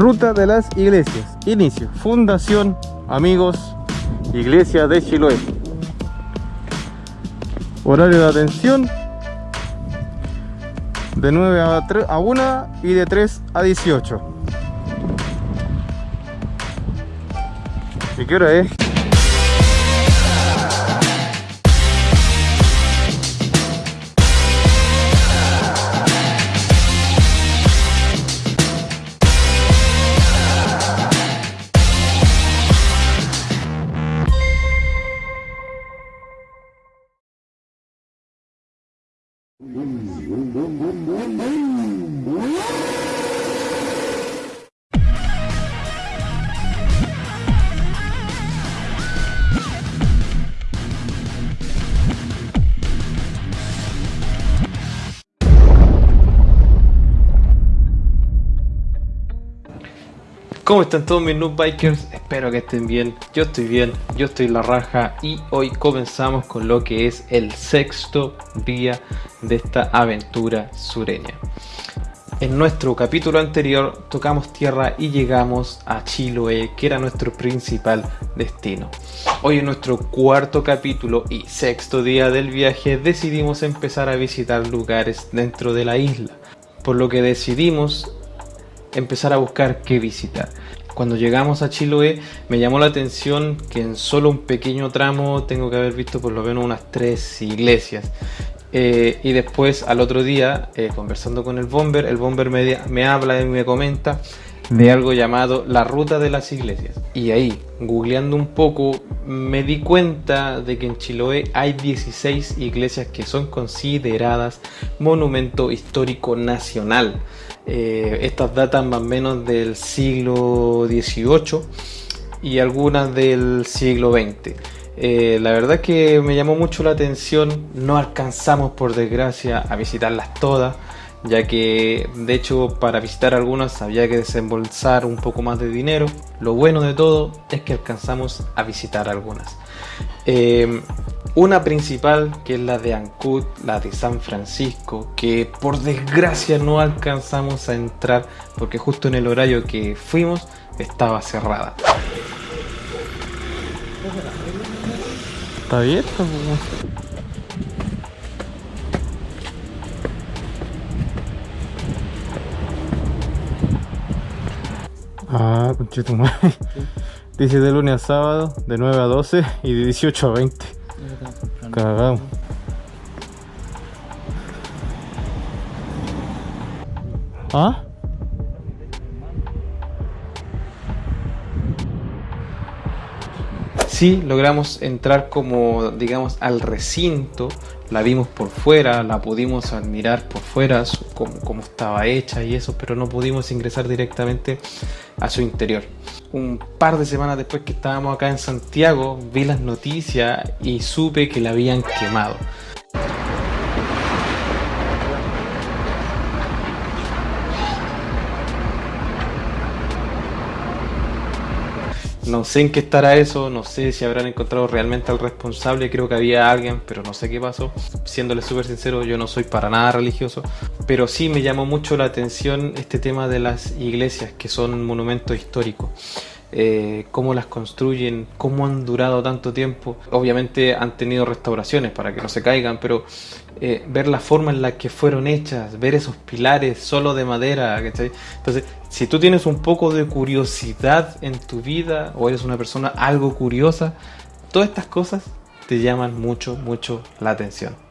Ruta de las iglesias. Inicio. Fundación, amigos, Iglesia de Chiloé. Horario de atención. De 9 a, 3, a 1 y de 3 a 18. ¿Y qué hora es? ¿Cómo están todos mis noob bikers? Espero que estén bien. Yo estoy bien, yo estoy la raja y hoy comenzamos con lo que es el sexto día de esta aventura sureña. En nuestro capítulo anterior tocamos tierra y llegamos a Chiloé, que era nuestro principal destino. Hoy en nuestro cuarto capítulo y sexto día del viaje decidimos empezar a visitar lugares dentro de la isla, por lo que decidimos empezar a buscar qué visitar. Cuando llegamos a Chiloé me llamó la atención que en solo un pequeño tramo tengo que haber visto por lo menos unas tres iglesias. Eh, y después al otro día, eh, conversando con el bomber, el bomber me, me habla y me comenta de algo llamado la ruta de las iglesias. Y ahí, googleando un poco, me di cuenta de que en Chiloé hay 16 iglesias que son consideradas monumento histórico nacional. Eh, estas datan más o menos del siglo XVIII y algunas del siglo XX. Eh, la verdad que me llamó mucho la atención, no alcanzamos por desgracia a visitarlas todas, ya que de hecho para visitar algunas había que desembolsar un poco más de dinero. Lo bueno de todo es que alcanzamos a visitar algunas. Eh, una principal que es la de Ancud, la de San Francisco, que por desgracia no alcanzamos a entrar porque justo en el horario que fuimos estaba cerrada. ¿Está abierto? Ah, conchito Dice de lunes a sábado, de 9 a 12 y de 18 a 20. ¿Ah? Sí, logramos entrar como, digamos, al recinto, la vimos por fuera, la pudimos admirar por fuera, cómo, estaba hecha y eso, pero no pudimos ingresar directamente a su interior. Un par de semanas después que estábamos acá en Santiago, vi las noticias y supe que la habían quemado. No sé en qué estará eso, no sé si habrán encontrado realmente al responsable, creo que había alguien, pero no sé qué pasó. Siéndole súper sincero, yo no soy para nada religioso, pero sí me llamó mucho la atención este tema de las iglesias, que son monumentos históricos. Eh, cómo las construyen, cómo han durado tanto tiempo. Obviamente han tenido restauraciones para que no se caigan, pero eh, ver la forma en la que fueron hechas, ver esos pilares solo de madera. Entonces, si tú tienes un poco de curiosidad en tu vida o eres una persona algo curiosa, todas estas cosas te llaman mucho, mucho la atención.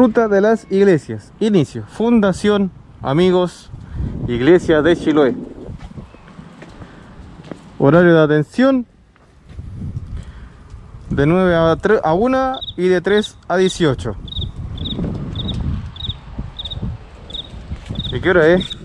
Ruta de las iglesias. Inicio. Fundación, amigos, Iglesia de Chiloé. Horario de atención. De 9 a, 3, a 1 y de 3 a 18. ¿Y qué hora es?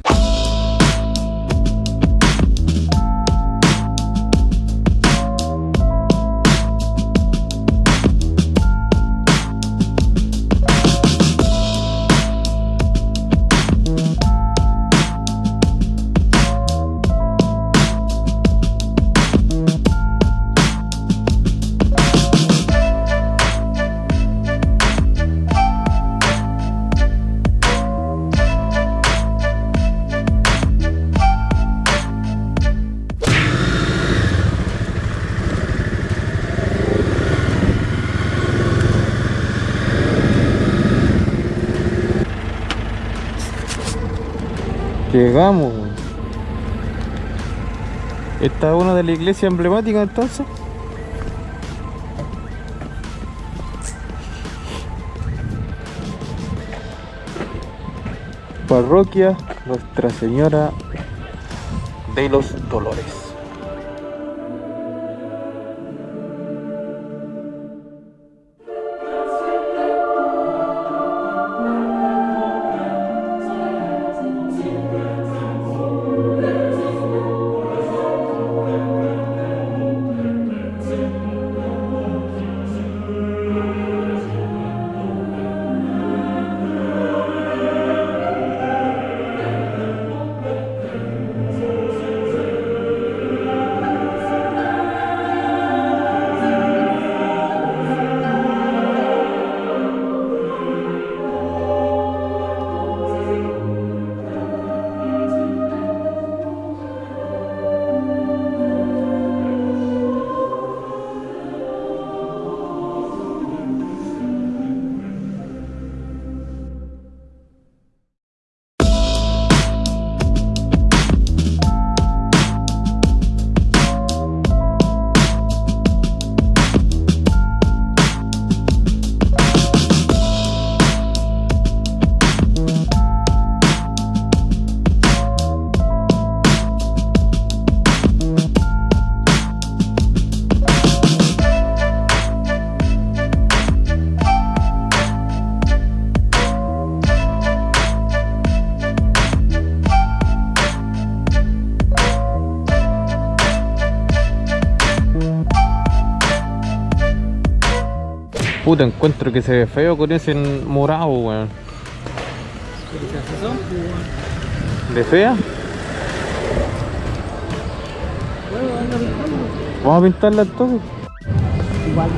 Llegamos. Esta es una de las iglesias emblemáticas entonces. Parroquia Nuestra Señora de los Dolores. Puta, encuentro que se ve feo con ese morado, weón. ¿De fea? Vamos a pintarla todo. Igual.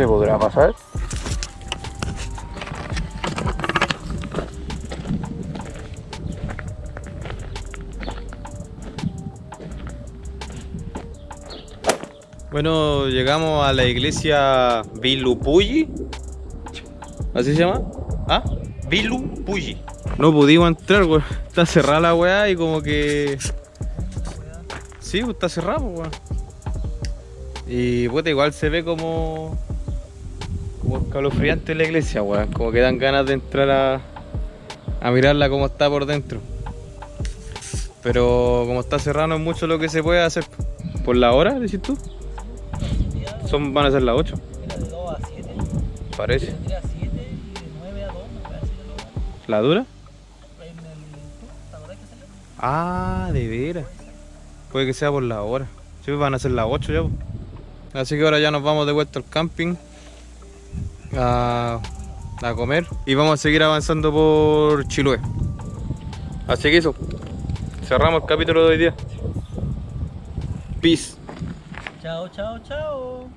se podrá pasar. Bueno, llegamos a la iglesia Vilupulli. ¿Así se llama? ¿Ah? Vilupulli. No pudimos entrar, weón. Está cerrada la weá y como que... Sí, pues, está cerrado, pues, weón. Y puta, igual se ve como como escalofriante la iglesia, weón. Como que dan ganas de entrar a. a mirarla como está por dentro. Pero como está cerrado es mucho lo que se puede hacer. ¿Por la hora, decís tú? Son, van a ser las 8. Era de 2 a 7. Parece. Tendría 7 y de 9 a 2, me parece que lo ¿La dura? Ah, de veras. Puede que sea por la hora. Sí, van a ser las 8 ya. Así que ahora ya nos vamos de vuelta al camping a, a comer y vamos a seguir avanzando por Chiloé. Así que eso. Cerramos el capítulo de hoy día. Peace. Chao, chao, chao.